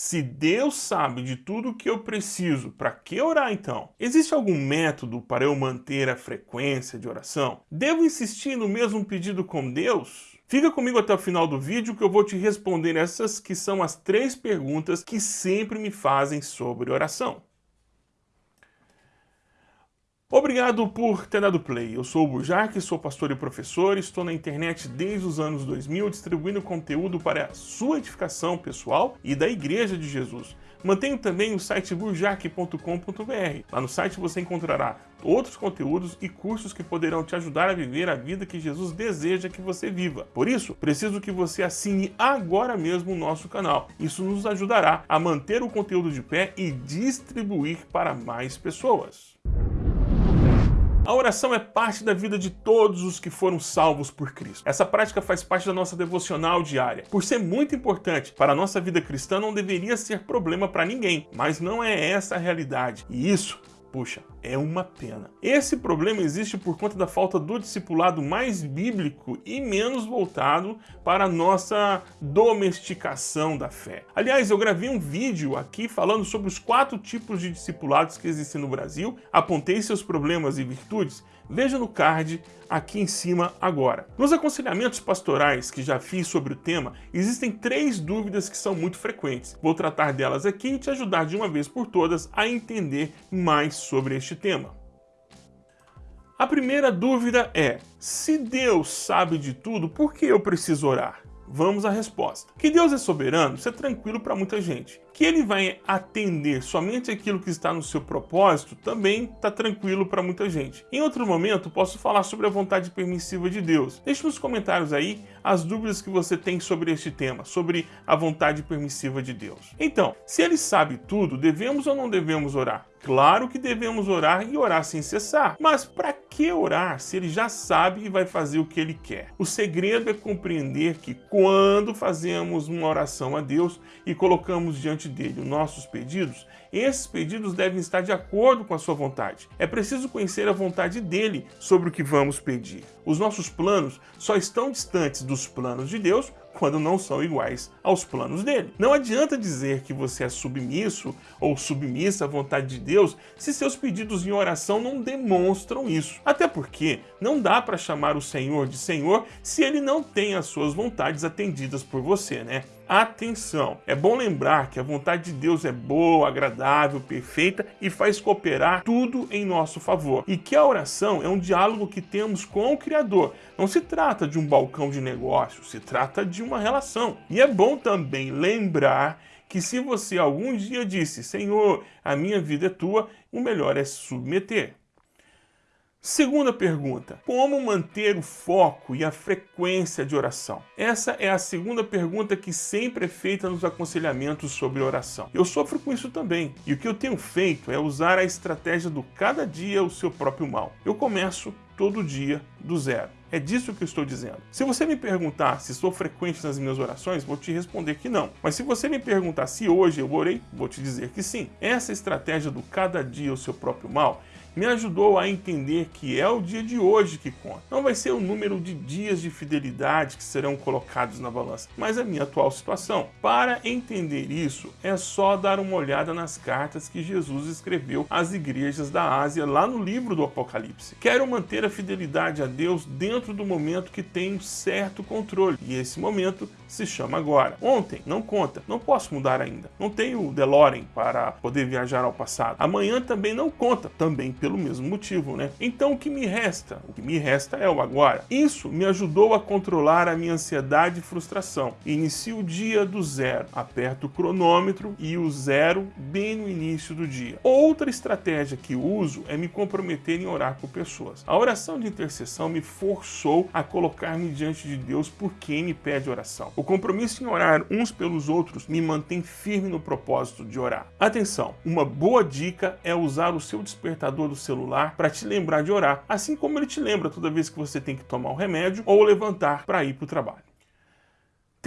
Se Deus sabe de tudo o que eu preciso, para que orar então? Existe algum método para eu manter a frequência de oração? Devo insistir no mesmo pedido com Deus? Fica comigo até o final do vídeo que eu vou te responder essas que são as três perguntas que sempre me fazem sobre oração. Obrigado por ter dado play. Eu sou o Burjac, sou pastor e professor, estou na internet desde os anos 2000 distribuindo conteúdo para a sua edificação pessoal e da Igreja de Jesus. Mantenho também o site burjac.com.br. Lá no site você encontrará outros conteúdos e cursos que poderão te ajudar a viver a vida que Jesus deseja que você viva. Por isso, preciso que você assine agora mesmo o nosso canal. Isso nos ajudará a manter o conteúdo de pé e distribuir para mais pessoas. A oração é parte da vida de todos os que foram salvos por Cristo. Essa prática faz parte da nossa devocional diária. Por ser muito importante para a nossa vida cristã, não deveria ser problema para ninguém. Mas não é essa a realidade. E isso Puxa, é uma pena. Esse problema existe por conta da falta do discipulado mais bíblico e menos voltado para a nossa domesticação da fé. Aliás, eu gravei um vídeo aqui falando sobre os quatro tipos de discipulados que existem no Brasil, apontei seus problemas e virtudes, veja no card aqui em cima agora. Nos aconselhamentos pastorais que já fiz sobre o tema, existem três dúvidas que são muito frequentes. Vou tratar delas aqui e te ajudar de uma vez por todas a entender mais sobre este tema. A primeira dúvida é, se Deus sabe de tudo, por que eu preciso orar? Vamos à resposta. Que Deus é soberano, isso é tranquilo para muita gente. Que ele vai atender somente aquilo que está no seu propósito, também está tranquilo para muita gente. Em outro momento, posso falar sobre a vontade permissiva de Deus. Deixe nos comentários aí as dúvidas que você tem sobre este tema, sobre a vontade permissiva de Deus. Então, se ele sabe tudo, devemos ou não devemos orar? Claro que devemos orar e orar sem cessar. Mas para que orar se ele já sabe e vai fazer o que ele quer? O segredo é compreender que quando fazemos uma oração a Deus e colocamos diante dele os nossos pedidos, esses pedidos devem estar de acordo com a sua vontade. É preciso conhecer a vontade dele sobre o que vamos pedir. Os nossos planos só estão distantes dos planos de Deus quando não são iguais aos planos dele. Não adianta dizer que você é submisso ou submissa à vontade de Deus se seus pedidos em oração não demonstram isso. Até porque não dá para chamar o Senhor de Senhor se ele não tem as suas vontades atendidas por você, né? Atenção! É bom lembrar que a vontade de Deus é boa, agradável, perfeita e faz cooperar tudo em nosso favor. E que a oração é um diálogo que temos com o Criador. Não se trata de um balcão de negócio, se trata de uma relação. E é bom também lembrar que se você algum dia disse, Senhor, a minha vida é tua, o melhor é submeter. Segunda pergunta, como manter o foco e a frequência de oração? Essa é a segunda pergunta que sempre é feita nos aconselhamentos sobre oração. Eu sofro com isso também, e o que eu tenho feito é usar a estratégia do cada dia o seu próprio mal. Eu começo todo dia do zero. É disso que eu estou dizendo. Se você me perguntar se sou frequente nas minhas orações, vou te responder que não. Mas se você me perguntar se hoje eu orei, vou te dizer que sim. Essa estratégia do cada dia o seu próprio mal me ajudou a entender que é o dia de hoje que conta. Não vai ser o número de dias de fidelidade que serão colocados na balança, mas a minha atual situação. Para entender isso, é só dar uma olhada nas cartas que Jesus escreveu às igrejas da Ásia lá no livro do Apocalipse. Quero manter a fidelidade a Deus dentro do momento que tem certo controle, e esse momento se chama agora. Ontem não conta, não posso mudar ainda. Não tenho DeLorean para poder viajar ao passado. Amanhã também não conta, também pelo mesmo motivo, né? Então o que me resta? O que me resta é o agora. Isso me ajudou a controlar a minha ansiedade e frustração. Inicio o dia do zero, aperto o cronômetro e o zero bem no início do dia. Outra estratégia que uso é me comprometer em orar por pessoas. A oração de intercessão me forçou a colocar-me diante de Deus por quem me pede oração. O compromisso em orar uns pelos outros me mantém firme no propósito de orar. Atenção, uma boa dica é usar o seu despertador do celular para te lembrar de orar, assim como ele te lembra toda vez que você tem que tomar um remédio ou levantar para ir para o trabalho.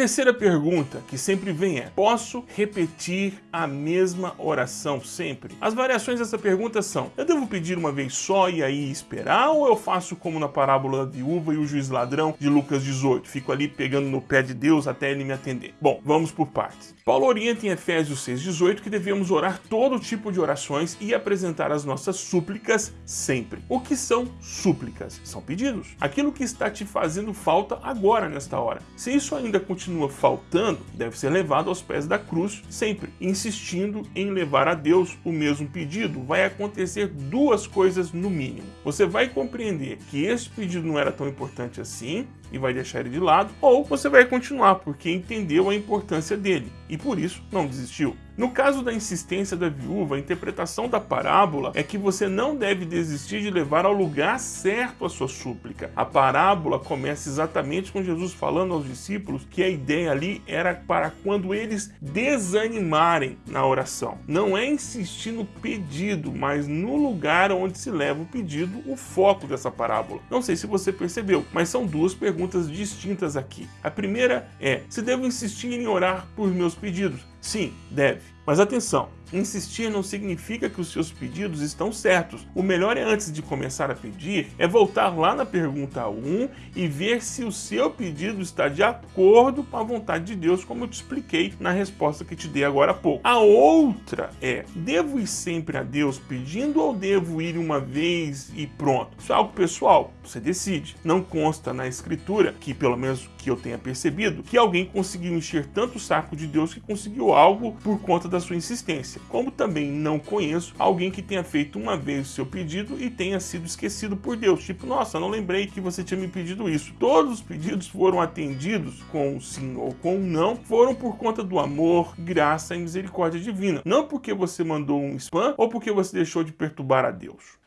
Terceira pergunta que sempre vem é, posso repetir a mesma oração sempre? As variações dessa pergunta são, eu devo pedir uma vez só e aí esperar ou eu faço como na parábola da viúva e o juiz ladrão de Lucas 18, fico ali pegando no pé de Deus até ele me atender? Bom, vamos por partes. Paulo orienta em Efésios 6,18 que devemos orar todo tipo de orações e apresentar as nossas súplicas sempre. O que são súplicas? São pedidos. Aquilo que está te fazendo falta agora nesta hora. Se isso ainda continua faltando, deve ser levado aos pés da cruz sempre, insistindo em levar a Deus o mesmo pedido. Vai acontecer duas coisas no mínimo. Você vai compreender que esse pedido não era tão importante assim e vai deixar ele de lado, ou você vai continuar porque entendeu a importância dele e por isso não desistiu. No caso da insistência da viúva, a interpretação da parábola é que você não deve desistir de levar ao lugar certo a sua súplica. A parábola começa exatamente com Jesus falando aos discípulos que a ideia ali era para quando eles desanimarem na oração. Não é insistir no pedido, mas no lugar onde se leva o pedido, o foco dessa parábola. Não sei se você percebeu, mas são duas perguntas distintas aqui. A primeira é, se devo insistir em orar por meus pedidos? Sim, deve. Mas atenção, insistir não significa que os seus pedidos estão certos. O melhor é antes de começar a pedir, é voltar lá na pergunta 1 e ver se o seu pedido está de acordo com a vontade de Deus, como eu te expliquei na resposta que te dei agora há pouco. A outra é, devo ir sempre a Deus pedindo ou devo ir uma vez e pronto? Isso é algo pessoal, você decide. Não consta na escritura, que pelo menos que eu tenha percebido, que alguém conseguiu encher tanto o saco de Deus que conseguiu algo por conta da sua insistência como também não conheço alguém que tenha feito uma vez o seu pedido e tenha sido esquecido por Deus. Tipo, nossa, não lembrei que você tinha me pedido isso. Todos os pedidos foram atendidos com sim ou com não, foram por conta do amor, graça e misericórdia divina. Não porque você mandou um spam ou porque você deixou de perturbar a Deus.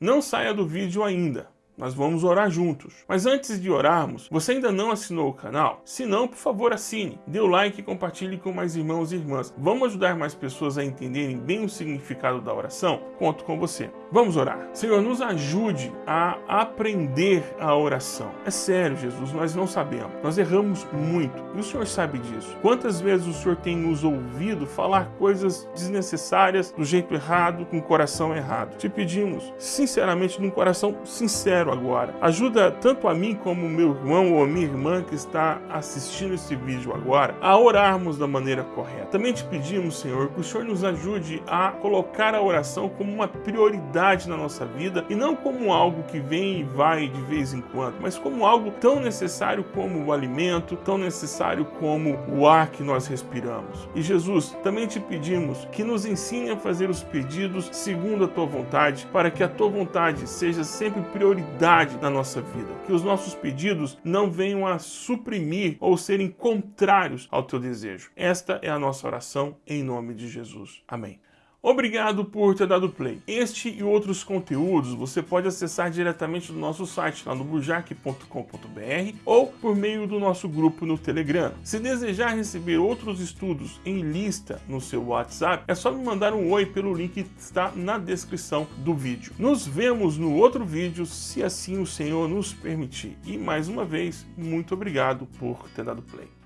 Não saia do vídeo ainda nós vamos orar juntos. Mas antes de orarmos, você ainda não assinou o canal? Se não, por favor assine, dê o like e compartilhe com mais irmãos e irmãs. Vamos ajudar mais pessoas a entenderem bem o significado da oração? Conto com você. Vamos orar. Senhor, nos ajude a aprender a oração. É sério, Jesus, nós não sabemos. Nós erramos muito e o Senhor sabe disso. Quantas vezes o Senhor tem nos ouvido falar coisas desnecessárias do jeito errado, com o coração errado? Te pedimos, sinceramente, num coração sincero, agora. Ajuda tanto a mim como meu irmão ou a minha irmã que está assistindo esse vídeo agora a orarmos da maneira correta. Também te pedimos, Senhor, que o Senhor nos ajude a colocar a oração como uma prioridade na nossa vida e não como algo que vem e vai de vez em quando, mas como algo tão necessário como o alimento, tão necessário como o ar que nós respiramos. E Jesus, também te pedimos que nos ensine a fazer os pedidos segundo a tua vontade, para que a tua vontade seja sempre prioridade prioridade na nossa vida. Que os nossos pedidos não venham a suprimir ou serem contrários ao teu desejo. Esta é a nossa oração em nome de Jesus. Amém. Obrigado por ter dado play. Este e outros conteúdos você pode acessar diretamente do nosso site lá no burjac.com.br ou por meio do nosso grupo no Telegram. Se desejar receber outros estudos em lista no seu WhatsApp, é só me mandar um oi pelo link que está na descrição do vídeo. Nos vemos no outro vídeo, se assim o Senhor nos permitir. E mais uma vez, muito obrigado por ter dado play.